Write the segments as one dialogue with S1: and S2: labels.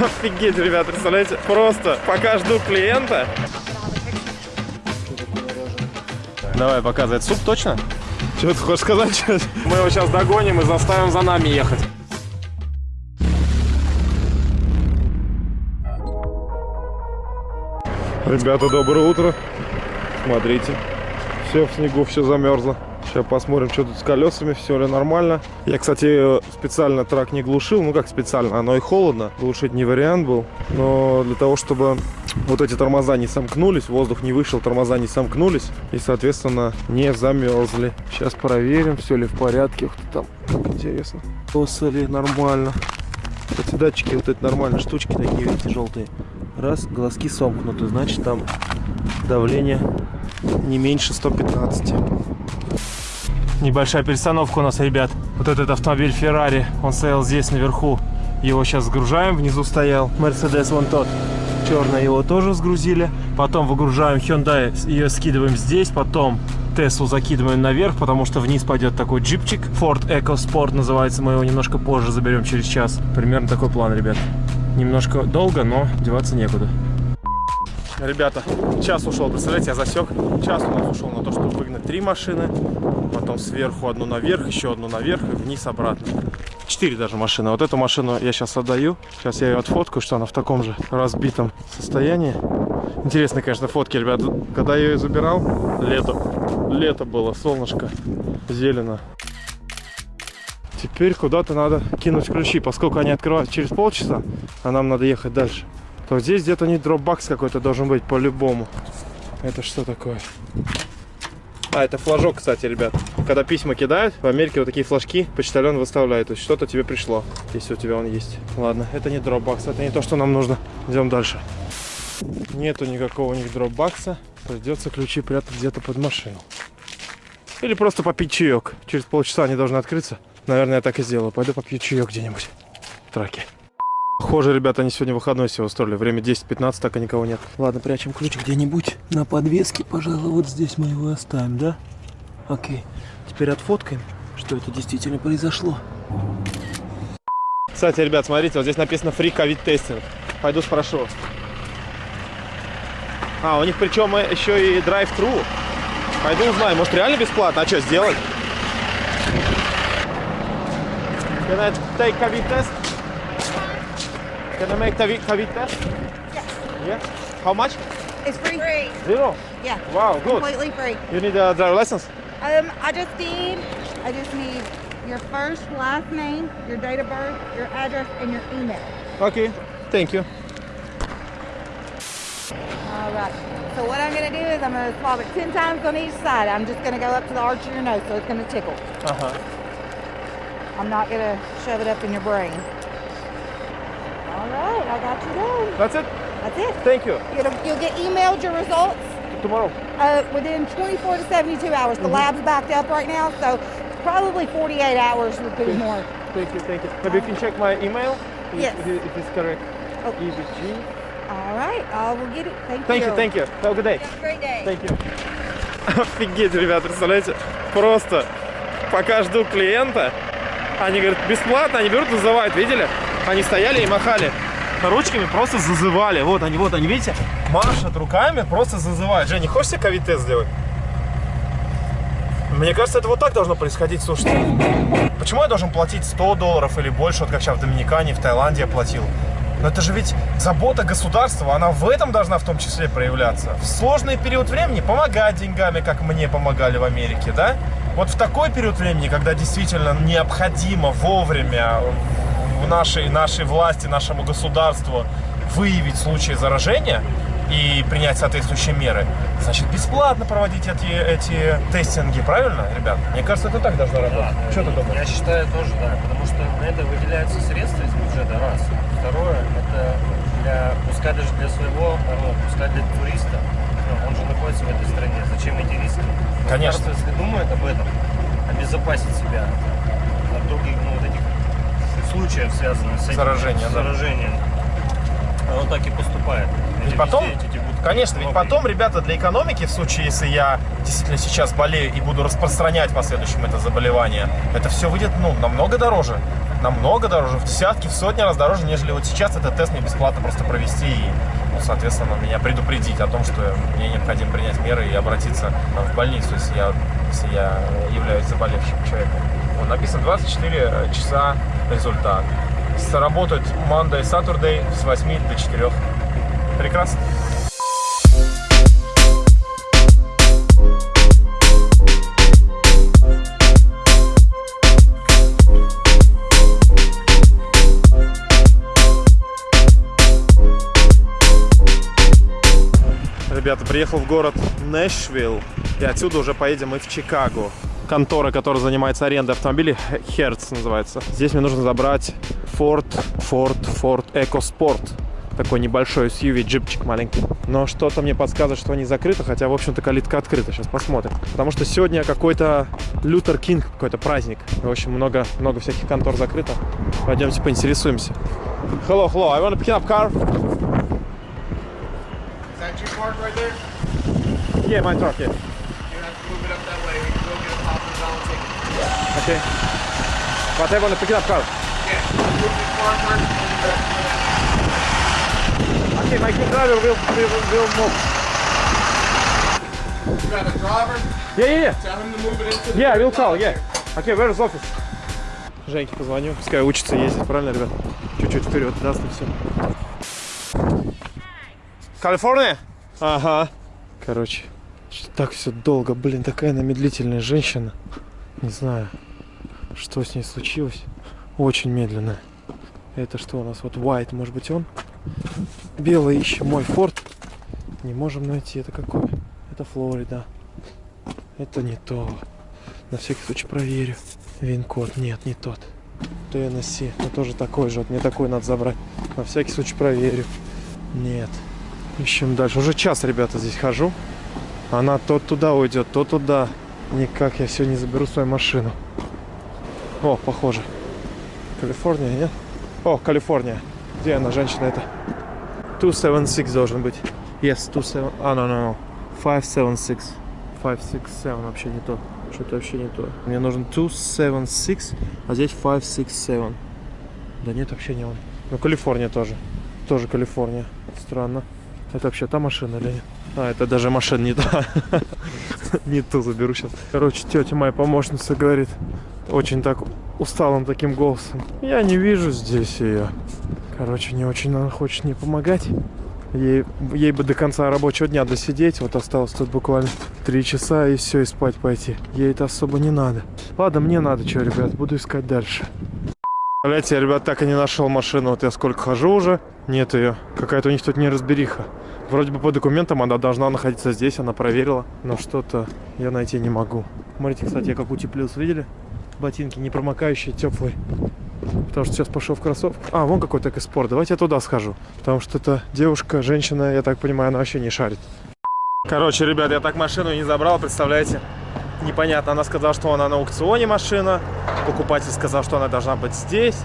S1: Офигеть, ребят, представляете? Просто пока жду клиента. Давай, показывай. Суп точно? Что ты хочешь сказать? Мы его сейчас догоним и заставим за нами ехать. Ребята, доброе утро. Смотрите, все в снегу, все замерзло. Сейчас посмотрим, что тут с колесами, все ли нормально. Я, кстати, специально трак не глушил. Ну, как специально, оно и холодно. Глушить не вариант был. Но для того, чтобы вот эти тормоза не сомкнулись, воздух не вышел, тормоза не сомкнулись. И, соответственно, не замерзли. Сейчас проверим, все ли в порядке. Ух там, как интересно. Ли нормально. Эти датчики, вот эти нормальные штучки такие, видите, желтые. Раз, глазки сомкнуты, значит там давление не меньше 115. Небольшая перестановка у нас, ребят. Вот этот автомобиль Ferrari, он стоял здесь наверху. Его сейчас сгружаем, внизу стоял. Mercedes вон тот. Черный его тоже сгрузили. Потом выгружаем Hyundai, ее скидываем здесь. Потом Теслу закидываем наверх, потому что вниз пойдет такой джипчик. Ford EcoSport называется, мы его немножко позже заберем через час. Примерно такой план, ребят. Немножко долго, но деваться некуда. Ребята, час ушел, представляете, я засек. Час у нас ушел на то, чтобы выгнать три машины. Потом сверху одну наверх, еще одну наверх и вниз обратно. Четыре даже машины. Вот эту машину я сейчас отдаю. Сейчас я ее отфоткаю, что она в таком же разбитом состоянии. Интересные, конечно, фотки, ребят. Когда я ее забирал, лето. Лето было, солнышко, зелено. Теперь куда-то надо кинуть ключи, поскольку они открываются через полчаса, а нам надо ехать дальше. То здесь где-то не дропбакс какой-то должен быть по-любому. Это что такое? А, это флажок, кстати, ребят. Когда письма кидают, в Америке вот такие флажки почтальон выставляет. То есть что-то тебе пришло, если у тебя он есть. Ладно, это не дропбакс, это не то, что нам нужно. Идем дальше. Нету никакого у них дропбакса. Придется ключи прятать где-то под машину. Или просто попить чаек. Через полчаса они должны открыться. Наверное, я так и сделаю. Пойду попью чаек где-нибудь в траке. Похоже, ребята, они сегодня выходной себе устроили. Время 10-15, так и никого нет. Ладно, прячем ключ где-нибудь на подвеске, пожалуй. Вот здесь мы его оставим, да? Окей. Теперь отфоткаем, что это действительно произошло. Кстати, ребят, смотрите, вот здесь написано free covid тестинг. Пойду спрошу. А, у них причем еще и drive-thru. Пойду узнаю, может реально бесплатно? А что, сделать? Can I take COVID test? Can I make COVID COVID test?
S2: Yeah.
S1: Yeah. How much?
S2: It's free. free.
S1: Zero.
S2: Yeah.
S1: Wow, good.
S2: Completely free.
S1: You need a driver license?
S2: Um, I just need, I just need your first, last name, your date of birth, your address, and your email.
S1: Okay. Thank you.
S2: All right. So what I'm gonna do is I'm gonna swab it ten times on each side. I'm just gonna go up to the arch of your nose, so it's gonna tickle.
S1: Uh-huh.
S2: I'm not gonna shove it up in your brain. Right, I got you done.
S1: That's it?
S2: That's it.
S1: Thank you.
S2: You'll, you'll get emailed your results
S1: Tomorrow.
S2: uh, within 24 to 72 hours. The lab's backed up right now, so probably 48 hours would be more.
S1: Thank you, thank you. Maybe you can check my email? If-
S2: Yes.
S1: If, it- if it's correct.
S2: Oh.
S1: EBG.
S2: All right, I will get it. Thank,
S1: Thank
S2: you.
S1: you, thank you. Have a good day.
S2: Have a great day.
S1: Thank you. Офигеть, ребят, представляете? Просто пока жду клиента, они говорят, бесплатно, они берут, вызывают, видели? Они стояли и махали ручками, просто зазывали. Вот они, вот они, видите? Машут руками, просто зазывают. Женя, хочешь себе ковид-тест сделать? Мне кажется, это вот так должно происходить, слушайте. Почему я должен платить 100 долларов или больше, вот как сейчас в Доминикане, в Таиланде я платил? Но это же ведь забота государства, она в этом должна в том числе проявляться. В сложный период времени помогать деньгами, как мне помогали в Америке, да? Вот в такой период времени, когда действительно необходимо вовремя в нашей, нашей власти, нашему государству выявить случаи заражения и принять соответствующие меры, значит, бесплатно проводить эти, эти тестинги, правильно, ребят? Мне кажется, это так должно работать.
S3: Да,
S1: Что ты думаешь?
S3: Я считаю тоже, да, потому что на это выделяются средства из бюджета, раз. Второе, это для, пускай даже для своего народа, пускай для туриста, ну, он же находится в этой стране, зачем эти риски?
S1: Конечно.
S3: Государство, если думает об этом, обезопасить себя от других, ну, вот этих случаев, связанных с этим
S1: Заражение, да.
S3: заражением, оно так и поступает. Эти
S1: потом- Конечно, ведь потом, ребята, для экономики, в случае, если я действительно сейчас болею и буду распространять в последующем это заболевание, это все выйдет, ну, намного дороже. Намного дороже, в десятки, в сотни раз дороже, нежели вот сейчас этот тест мне бесплатно просто провести и, соответственно, меня предупредить о том, что мне необходимо принять меры и обратиться в больницу, если я, если я являюсь заболевшим человеком. Вот написано 24 часа результат. Сработают Monday, Saturday с 8 до 4. Прекрасно. Ребята, приехал в город Нэшвилл, и отсюда уже поедем мы в Чикаго. Контора, которая занимается арендой автомобилей, Hertz называется. Здесь мне нужно забрать Ford, Ford, Ford EcoSport. Такой небольшой SUV, джипчик маленький. Но что-то мне подсказывает, что они закрыты, хотя, в общем-то, калитка открыта. Сейчас посмотрим. Потому что сегодня какой-то Лютер Кинг, какой-то праздник. В общем, много, много всяких контор закрыто. Пойдемте поинтересуемся. Hello, hello, I want to pick up car.
S4: Is that your park right there?
S1: Yeah, my truck, yeah.
S4: You have to move it up that way. We can go get a pop and dollar ticket.
S1: Okay. But I want to pick up car.
S4: Yeah. Move car first and back.
S1: Okay, my driver will, will, will move.
S4: You got a driver?
S1: Yeah, yeah, yeah.
S4: Tell him to move it into the
S1: Yeah, I will call, yeah. Okay, where is office? Женьке позвоню, пускай учится ездить, правильно, ребят? Чуть-чуть вперед, даст и все. Калифорния? Ага. Короче, что так все долго, блин, такая она медлительная женщина. Не знаю, что с ней случилось. Очень медленная. Это что у нас? Вот White, может быть он? Белый ищем мой Форд. Не можем найти. Это какой? Это Флорида. Это не то. На всякий случай проверю. Вин-код. Нет, не тот. ТНС. Но тоже такой же. Вот мне такой надо забрать. На всякий случай проверю. Нет. Ищем дальше. Уже час, ребята, здесь хожу. Она то туда уйдет, то туда. Никак я все не заберу свою машину. О, похоже. Калифорния, нет? О, Калифорния. Где она, женщина эта? 276 должен быть. Yes, 27. А, no, no, no. 576. 567 вообще не то. Что-то вообще не то. Мне нужен 276, а здесь 567. Да нет, вообще не он. Ну, Калифорния тоже. Тоже Калифорния. Странно. Это вообще та машина или нет? А, это даже машина не та. Не ту заберу сейчас. Короче, тетя моя помощница говорит очень так усталым таким голосом. Я не вижу здесь ее. Короче, не очень она хочет мне помогать. Ей, ей бы до конца рабочего дня досидеть. Вот осталось тут буквально три часа и все, и спать пойти. Ей это особо не надо. Ладно, мне надо, что, ребят, буду искать дальше. Блять, я, ребят, так и не нашел машину. Вот я сколько хожу уже, нет ее. Какая-то у них тут неразбериха. Вроде бы по документам она должна находиться здесь, она проверила. Но что-то я найти не могу. Смотрите, кстати, я как утеплился, видели? Ботинки не промокающие, теплые. Потому что сейчас пошел в кроссовку. А, вон какой-то экоспорт. Давайте я туда схожу. Потому что это девушка, женщина, я так понимаю, она вообще не шарит. Короче, ребят, я так машину не забрал, представляете? Непонятно. Она сказала, что она на аукционе машина. Покупатель сказал, что она должна быть здесь.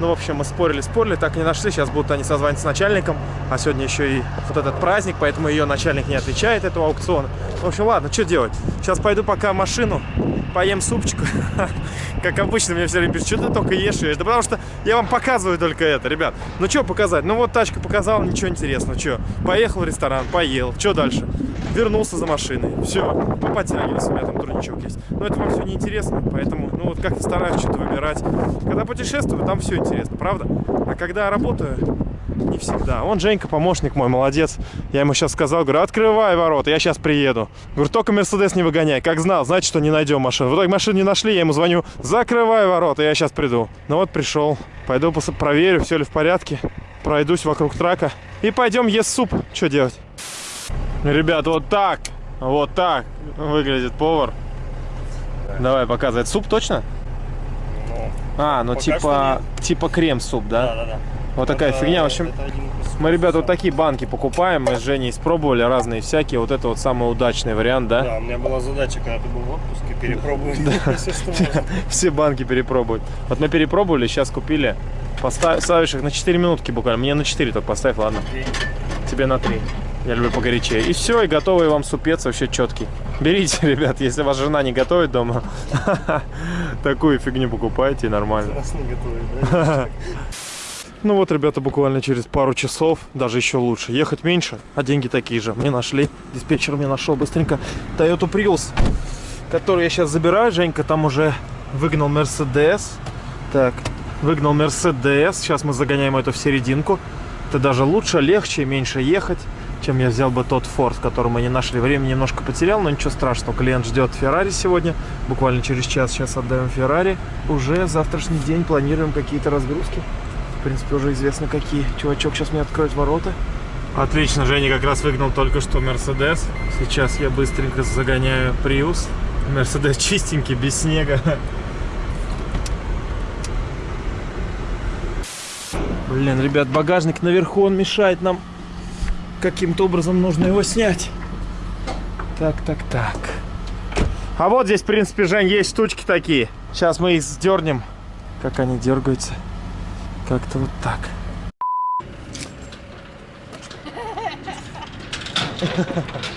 S1: Ну, в общем, мы спорили, спорили, так и не нашли. Сейчас будут они созванивать с начальником. А сегодня еще и вот этот праздник, поэтому ее начальник не отвечает этого аукциона. В общем, ладно, что делать? Сейчас пойду пока машину, поем супчик. Как обычно, мне все время пишут, что ты только ешь ее. Да потому что я вам показываю только это, ребят. Ну, что показать? Ну, вот тачку показал, ничего интересного. Что? Поехал в ресторан, поел. Что дальше? Вернулся за машиной. Все, мы подтягивались, у меня там турничок есть. Но это вам все неинтересно, поэтому, ну, вот как-то стараюсь что-то выбирать. Когда путешествую, там все интересно, правда? А когда работаю, не всегда. Он Женька, помощник мой, молодец. Я ему сейчас сказал, говорю, открывай ворота, я сейчас приеду. Говорю, только Мерседес не выгоняй. Как знал, значит, что не найдем машину. В итоге машину не нашли, я ему звоню, закрывай ворота, я сейчас приду. Ну вот пришел. Пойду проверю, все ли в порядке. Пройдусь вокруг трака. И пойдем есть суп. Что делать? Ребят, вот так, вот так выглядит повар. Давай, показывай. Суп точно?
S3: Ну,
S1: А, ну типа, типа крем-суп, да?
S3: да, да, да.
S1: Вот такая
S3: Это-
S1: фигня. В общем, мы, ребята, вот такие банки покупаем. Мы с Женей испробовали разные всякие. Вот это вот самый удачный вариант, да?
S3: Да, у меня была задача, когда ты был в отпуске, перепробовать все, что можно.
S1: Все банки перепробовать. Вот мы перепробовали, сейчас купили. Поставь, ставишь их на 4 минутки буквально. Мне на 4 только поставь, ладно. Тебе на 3. Я люблю погорячее. И все, и готовый вам супец вообще четкий. Берите, ребят, если ваша жена не готовит дома, такую фигню покупайте нормально. Ну вот, ребята, буквально через пару часов, даже еще лучше. Ехать меньше, а деньги такие же. Мне нашли, диспетчер мне нашел быстренько Toyota Prius, который я сейчас забираю. Женька там уже выгнал Mercedes. Так, выгнал Mercedes. Сейчас мы загоняем эту в серединку. Это даже лучше, легче, меньше ехать, чем я взял бы тот Ford, который мы не нашли. Время немножко потерял, но ничего страшного. Клиент ждет Ferrari сегодня. Буквально через час сейчас отдаем Ferrari. Уже завтрашний день планируем какие-то разгрузки. В принципе, уже известно какие. Чувачок сейчас мне откроет ворота. Отлично, Женя как раз выгнал только что Mercedes. Сейчас я быстренько загоняю Prius. Mercedes чистенький, без снега. Блин, ребят, багажник наверху, он мешает нам. Каким-то образом нужно его снять. Так, так, так. А вот здесь, в принципе, Жень, есть штучки такие. Сейчас мы их сдернем. Как они дергаются. Как-то вот так.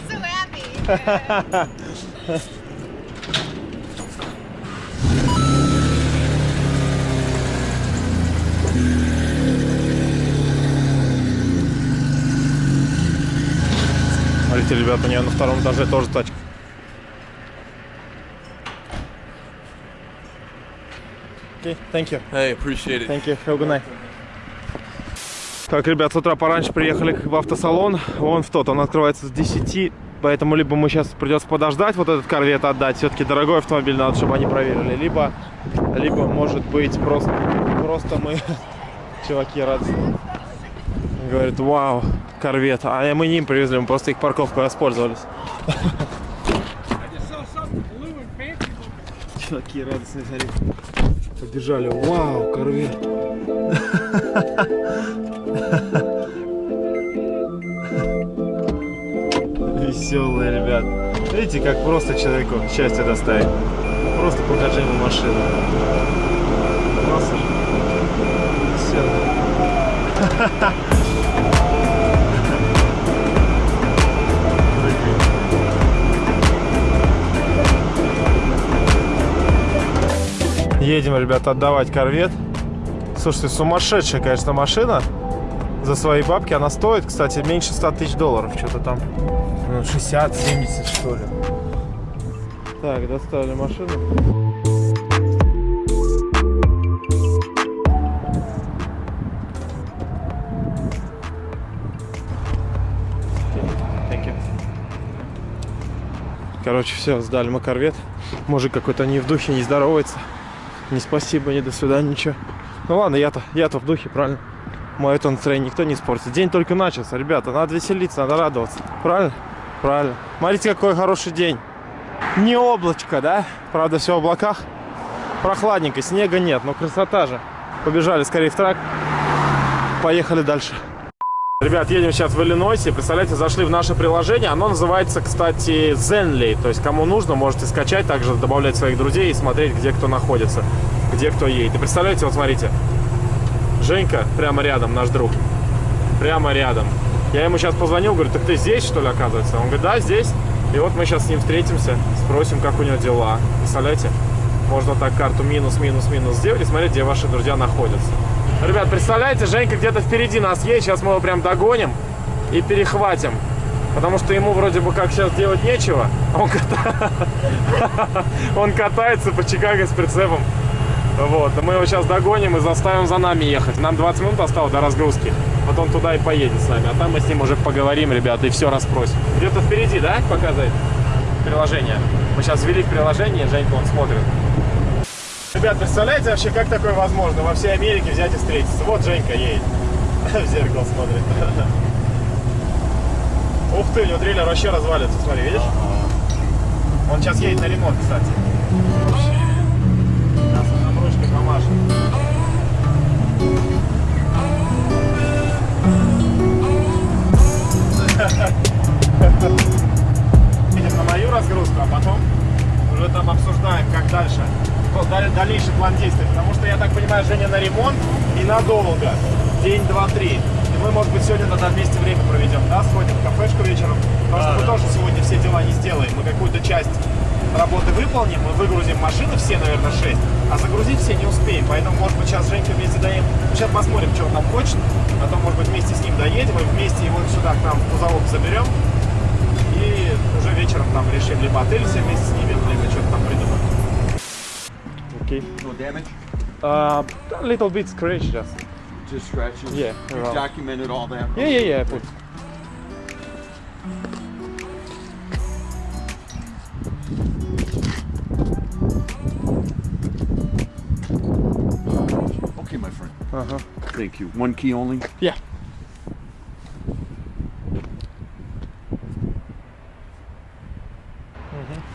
S2: So happy.
S1: Смотрите, ребят, у нее на втором этаже тоже тачка. Okay, thank you.
S4: Hey, appreciate it.
S1: Thank you. Have a good night. Так, ребят, с утра пораньше приехали в автосалон. Вон в тот, он открывается с 10. Поэтому либо мы сейчас придется подождать, вот этот корвет отдать. Все-таки дорогой автомобиль, надо, чтобы они проверили. Либо, либо может быть, просто, просто мы, чуваки, радостные. Говорит, вау, корвет. А мы не им привезли, мы просто их парковку воспользовались. Чуваки радостные, смотри. Побежали. Вау, корвет. Веселые, ребят. Видите, как просто человеку счастье доставить. Просто покажи ему машину. Классно же. Веселые. Едем, ребята, отдавать корвет. Слушайте, сумасшедшая, конечно, машина. За свои бабки она стоит, кстати, меньше 100 тысяч долларов. Что-то там ну, 60-70, что ли. Так, достали машину. Короче, все, сдали мы корвет. Мужик какой-то не в духе, не здоровается. Не спасибо, не до свидания, ничего. Ну ладно, я-то я-то в духе, правильно? Мое это настроение никто не испортит. День только начался, ребята. Надо веселиться, надо радоваться. Правильно? Правильно. Смотрите, какой хороший день. Не облачко, да? Правда, все в облаках. Прохладненько, снега нет, но красота же. Побежали скорее в трак. Поехали дальше. Ребят, едем сейчас в Иллинойсе. Представляете, зашли в наше приложение. Оно называется, кстати, Zenly. То есть, кому нужно, можете скачать, также добавлять своих друзей и смотреть, где кто находится, где кто едет. И представляете, вот смотрите. Женька прямо рядом, наш друг. Прямо рядом. Я ему сейчас позвонил, говорю, так ты здесь, что ли, оказывается? Он говорит, да, здесь. И вот мы сейчас с ним встретимся, спросим, как у него дела. Представляете? Можно так карту минус-минус-минус сделать и смотреть, где ваши друзья находятся. Ребят, представляете, Женька где-то впереди нас есть. Сейчас мы его прям догоним и перехватим. Потому что ему вроде бы как сейчас делать нечего. Он, ката... Он катается по Чикаго с прицепом. Вот, мы его сейчас догоним и заставим за нами ехать. Нам 20 минут осталось до разгрузки. Вот он туда и поедет с нами. А там мы с ним уже поговорим, ребята, и все расспросим. Где-то впереди, да, показывает приложение? Мы сейчас ввели в приложение, Женька он смотрит. Ребят, представляете вообще, как такое возможно? Во всей Америке взять и встретиться. Вот Женька едет. В зеркало смотрит. Ух ты, у него трейлер вообще развалится, смотри, видишь? Он сейчас едет на ремонт, кстати. На ремонт и надолго. День, два, три. И Мы, может быть, сегодня тогда вместе время проведем, да, сходим в кафешку вечером. Потому что мы тоже сегодня все дела не сделаем. Мы какую-то часть работы выполним, мы выгрузим машины все, наверное, 6, а загрузить все не успеем. Поэтому, может быть, сейчас Женька вместе доедем. Сейчас посмотрим, что он там хочет. Потом, может быть, вместе с ним доедем и вместе его сюда к нам в кузовок заберем. И уже вечером там решим либо отель все вместе снимем, либо что-то там придумаем. Окей.
S5: No damage,
S1: Uh, a little bit scratch just.
S5: just scratches.
S1: Yeah,
S5: You documented all that.
S1: Yeah, yeah, yeah. Put.
S5: Okay, my friend.
S1: Uh-huh.
S5: Thank you. One key only.
S1: Yeah.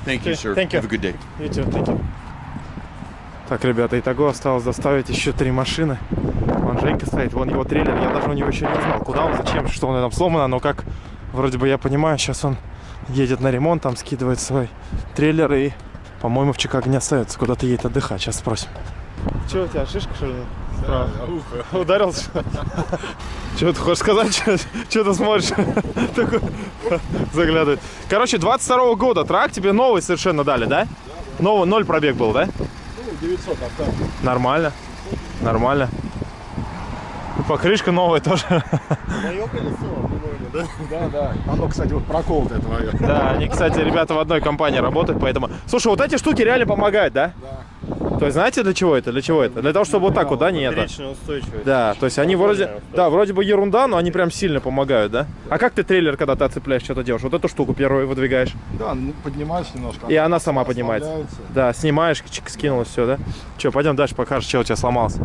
S5: Thank you, sir.
S1: thank you.
S5: Have a good day.
S1: You too, thank you. Так, ребята, итого осталось доставить еще три машины. Вон Женька стоит, вон его трейлер, я даже у него еще не узнал, куда он, зачем, что он там сломано, но как вроде бы я понимаю, сейчас он едет на ремонт, там скидывает свой трейлер и, по-моему, в Чикаго не остается, куда-то едет отдыхать, сейчас спросим. Че у тебя, шишка, что ли? Справа. Ударился? Что ты хочешь сказать? Что ты смотришь? Такой заглядывает. Короче, 22 года трак тебе новый совершенно дали, да? Новый, ноль пробег был, да?
S6: Ну, 900 авто.
S1: Нормально. Нормально. И покрышка новая тоже.
S6: Мое колесо, да? Да, да. Оно, кстати, вот проколотое твое.
S1: Да, они, кстати, ребята в одной компании работают, поэтому... Слушай, вот эти штуки реально помогают, да?
S6: Да.
S1: То есть знаете, для чего это? Для чего это? Для того, чтобы вот так вот, да, не это?
S6: устойчивость.
S1: Да, то есть они вроде... Да, вроде бы ерунда, но они прям сильно помогают, да? А как ты трейлер, когда ты отцепляешь, что-то делаешь? Вот эту штуку первую выдвигаешь.
S6: Да, ну, поднимаешь немножко.
S1: И она сама поднимается. Да, снимаешь, чик, скинулось все, да? Че, пойдем дальше покажешь, что у тебя сломался.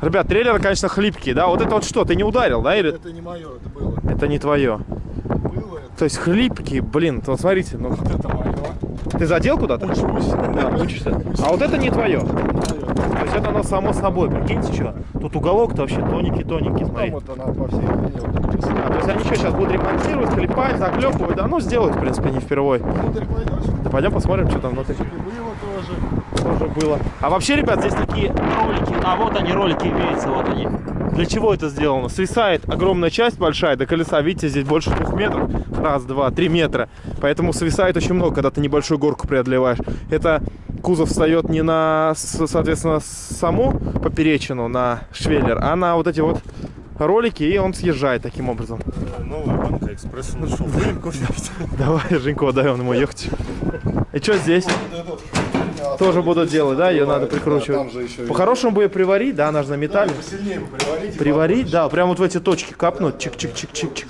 S1: Ребят, трейлеры, конечно, хлипкие, да? Вот это вот что, ты не ударил, да? Или
S6: Это не мое, это было.
S1: это не твое?
S6: Было, это,
S1: То есть хлипкие, блин, вот смотрите, ну
S6: это мое.
S1: Ты задел куда-то?
S6: Учусь.
S1: Да, учишься. А вот это не твое. То есть это оно само собой, прикиньте, что? Тут уголок-то вообще тоненький-тоненький, смотри.
S6: Там вот она по всей.
S1: А, то есть они что, сейчас будут ремонтировать, клепать, заклепывать, да, ну сделают, в принципе, не впервой.
S6: Внутрь пойдешь?
S1: Да пойдем посмотрим, что там внутри.
S6: Было тоже.
S1: тоже было. А вообще, ребят, здесь такие ролики. А вот они, ролики имеются, вот они. Для чего это сделано? Свисает огромная часть большая до колеса. Видите, здесь больше двух метров. Раз, два, три метра. Поэтому свисает очень много, когда ты небольшую горку преодолеваешь. Это кузов встает не на, соответственно, саму поперечину, на швеллер, а на вот эти вот ролики, и он съезжает таким образом.
S6: Новая банка экспресса нашел.
S1: Давай, Женько, дай он ему ехать. И что здесь? Тоже будут делать, да? Ее надо прикручивать. По-хорошему бы ее приварить, да, она же на металле.
S6: Посильнее приварить.
S1: Приварить, да, прям вот в эти точки капнуть, чик-чик-чик-чик-чик.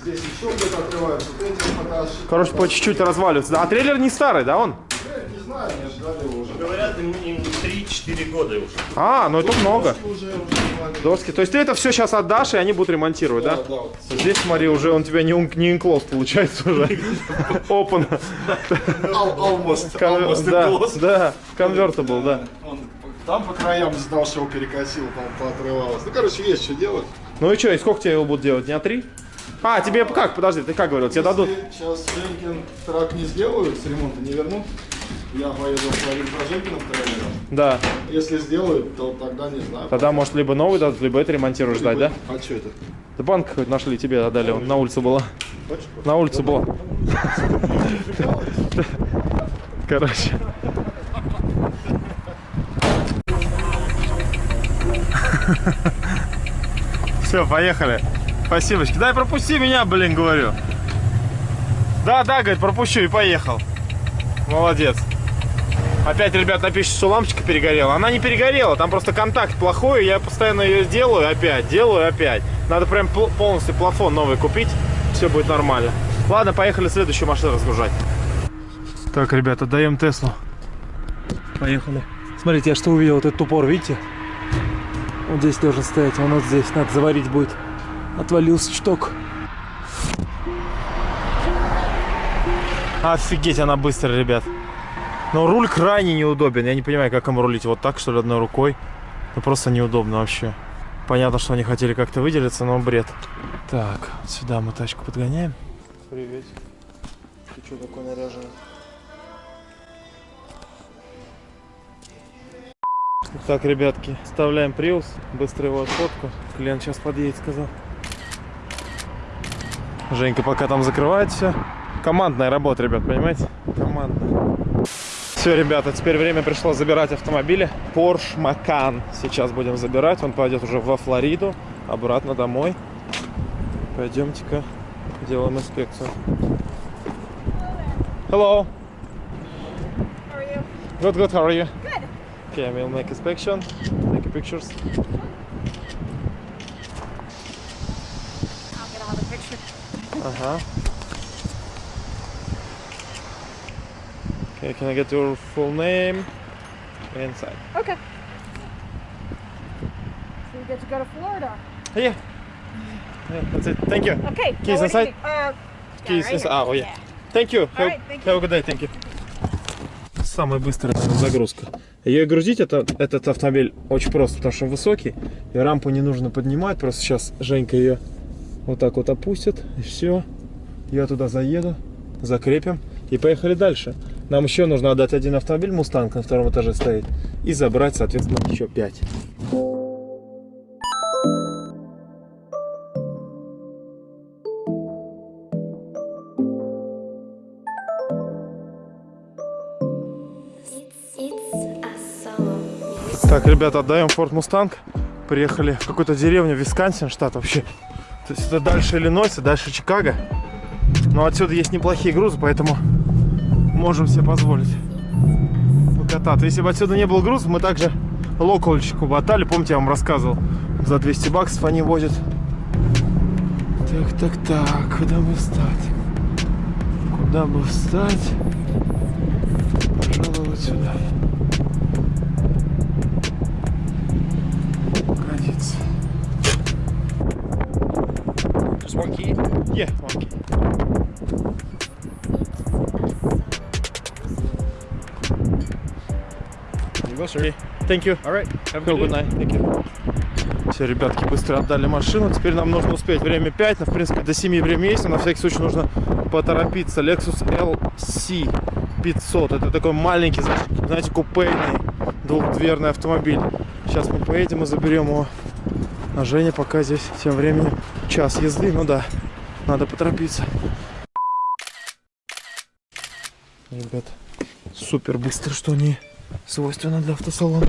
S1: Короче, по чуть-чуть разваливается. Да, А трейлер не старый, да, он?
S6: Не знаю, не ждали его уже.
S7: Говорят, им, им 3-4 года уже.
S1: А, ну это много.
S6: Уже, уже.
S1: Доски. То есть ты это все сейчас отдашь, и они будут ремонтировать, да?
S6: Да, да. вот.
S1: Здесь, смотри, уже он тебя не, не инклоз получается уже. Open.
S6: Al- Almost. Almost
S1: Да, convertible, да.
S6: Он там по краям знал, что его перекосил, там поотрывалось. Ну, короче, есть что делать.
S1: Ну и что, и сколько тебе его будут делать? Дня три? А, тебе как? Подожди, ты как говорил? Тебе дадут?
S6: Сейчас Женькин трак не сделают, с ремонта не вернут. Я поеду своим за Женькиным трейлером.
S1: Да.
S6: Если сделают, то тогда не знаю.
S1: Тогда, может, либо новый дадут, либо это ремонтируешь ждать, да?
S6: А что это?
S1: Да банк хоть нашли, тебе отдали, он на улице была. На улице была. Короче. Все, поехали. Спасибо. Дай пропусти меня, блин, говорю. Да, да, говорит, пропущу и поехал. Молодец. Опять, ребят, напишут, что лампочка перегорела. Она не перегорела, там просто контакт плохой. Я постоянно ее делаю опять, делаю опять. Надо прям пол- полностью плафон новый купить. Все будет нормально. Ладно, поехали следующую машину разгружать. Так, ребята, даем Теслу. Поехали. Смотрите, я что увидел, вот этот упор, видите? Вот здесь должен стоять, он вот здесь, надо заварить будет. Отвалился чуток. Офигеть, она быстрая, ребят. Но руль крайне неудобен. Я не понимаю, как им рулить. Вот так, что ли, одной рукой. Ну, просто неудобно вообще. Понятно, что они хотели как-то выделиться, но бред. Так, вот сюда мы тачку подгоняем. Привет. Ты что такой наряженный? Так, ребятки, вставляем приус. Быстро его отфотку. Клиент сейчас подъедет, сказал. Женька пока там закрывает все. Командная работа, ребят, понимаете? Командная. Все, ребята, теперь время пришло забирать автомобили. Porsche Macan сейчас будем забирать. Он пойдет уже во Флориду, обратно домой. Пойдемте-ка делаем инспекцию. Hello.
S2: How are you?
S1: Good, good. How are you?
S2: Good.
S1: Okay, we'll make inspection, make pictures.
S2: I'll get all the pictures.
S1: Ага. Okay, can I get your full name? Inside.
S2: Okay. So we get to go to Florida.
S1: Yeah. Yeah, that's it. Thank you.
S2: Okay.
S1: Keys
S2: you
S1: inside?
S2: Uh,
S1: Keys
S2: right
S1: inside.
S2: here.
S1: Oh, yeah. Thank you. Have,
S2: right, thank
S1: have a good day. Thank you. Самая быстрая загрузка. Ее грузить это, этот автомобиль очень просто, потому что он высокий. И рампу не нужно поднимать. Просто сейчас Женька ее вот так вот опустит. И все. Я туда заеду, закрепим и поехали дальше. Нам еще нужно отдать один автомобиль Мустанг на втором этаже стоит. И забрать, соответственно, еще пять. Так, ребята, отдаем Ford Mustang. Приехали в какую-то деревню, Висконсин, штат вообще. То есть это дальше Иллинойса, дальше Чикаго. Но отсюда есть неплохие грузы, поэтому можем себе позволить покататься. Если бы отсюда не было грузов, мы также локальчику бы отдали. Помните, я вам рассказывал, за 200 баксов они возят. Так, так, так, куда бы встать? Куда бы встать?
S4: Sir.
S1: Okay, thank you.
S4: All right. Have a good
S1: good night. Thank you. Все, ребятки, быстро отдали машину. Теперь нам нужно успеть. Время 5, но в принципе до 7 время есть. Но на всякий случай нужно поторопиться. Lexus LC 500. Это такой маленький, знаете, знаете, купейный двухдверный автомобиль. Сейчас мы поедем и заберем его. А Женя пока здесь тем временем час езды. Ну да, надо поторопиться. Ребят, супер быстро, что не свойственно для автосалона.